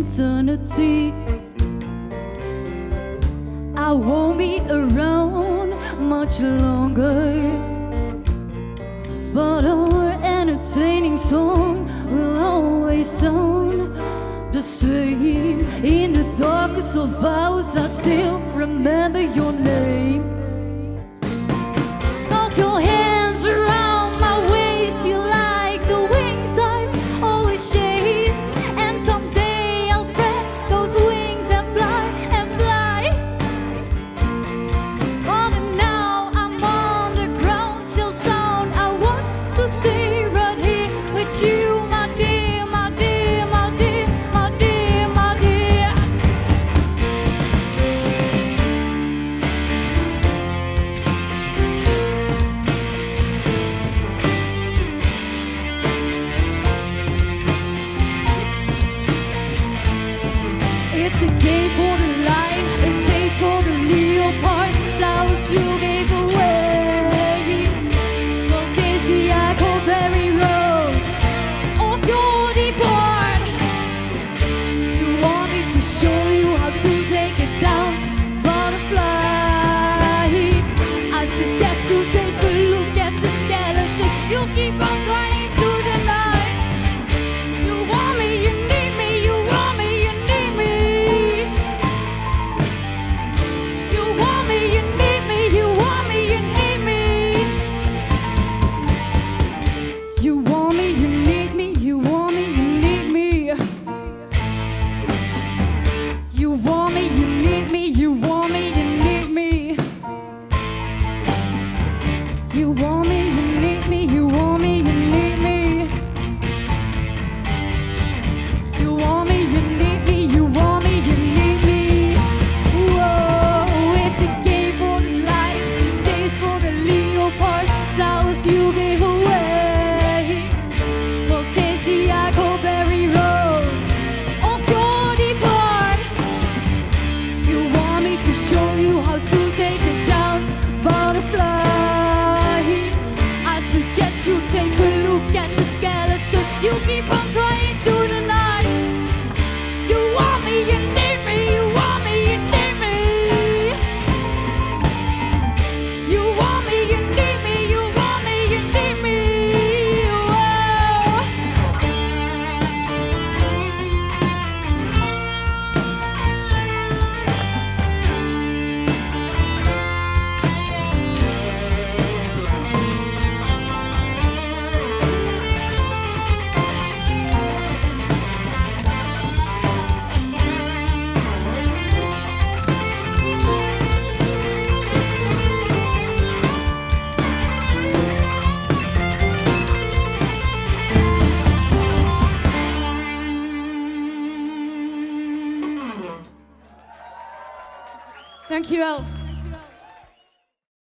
eternity. I won't be around much longer. But our entertaining song will always sound the same. In the darkest of hours I still remember your name. It's a game for the line, a chase for the leopard, flowers you gave away. Go chase the Huckleberry Road of your depart. You want me to show you how to take it down, butterfly. I suggest you take You want me, you need me, you want Dankjewel.